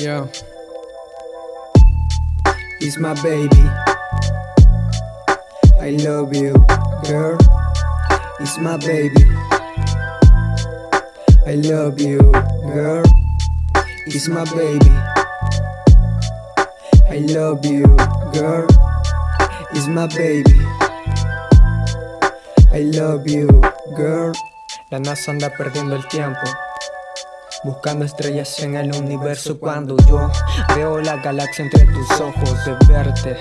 Yeah. It's my baby. I love you, girl. It's my baby. I love you, girl. It's my baby. I love you, girl. It's my baby. I love you, girl. La NASA anda perdiendo el tiempo. Buscando estrellas en el universo cuando yo veo la galaxia entre tus ojos de verte.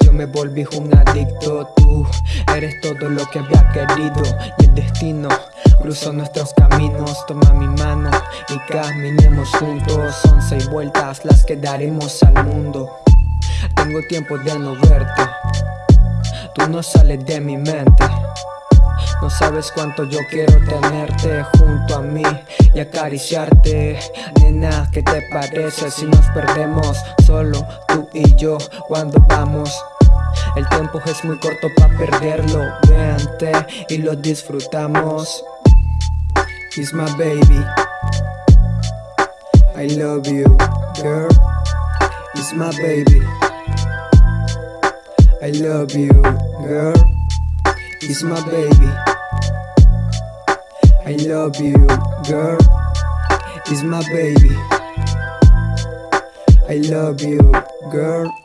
Yo me volví un adicto, tú eres todo lo que había querido Y el destino. Cruzó nuestros caminos, toma mi mano y caminemos juntos. Son seis vueltas las que daremos al mundo. Tengo tiempo de no verte, tú no sales de mi mente no sabes cuánto yo quiero tenerte junto a mí y acariciarte. Nena, ¿qué te parece si nos perdemos solo tú y yo cuando vamos? El tiempo es muy corto para perderlo, vente y lo disfrutamos. It's my baby. I love you, girl. It's my baby. I love you, girl. It's my baby love you, girl. It's my baby. I love you, girl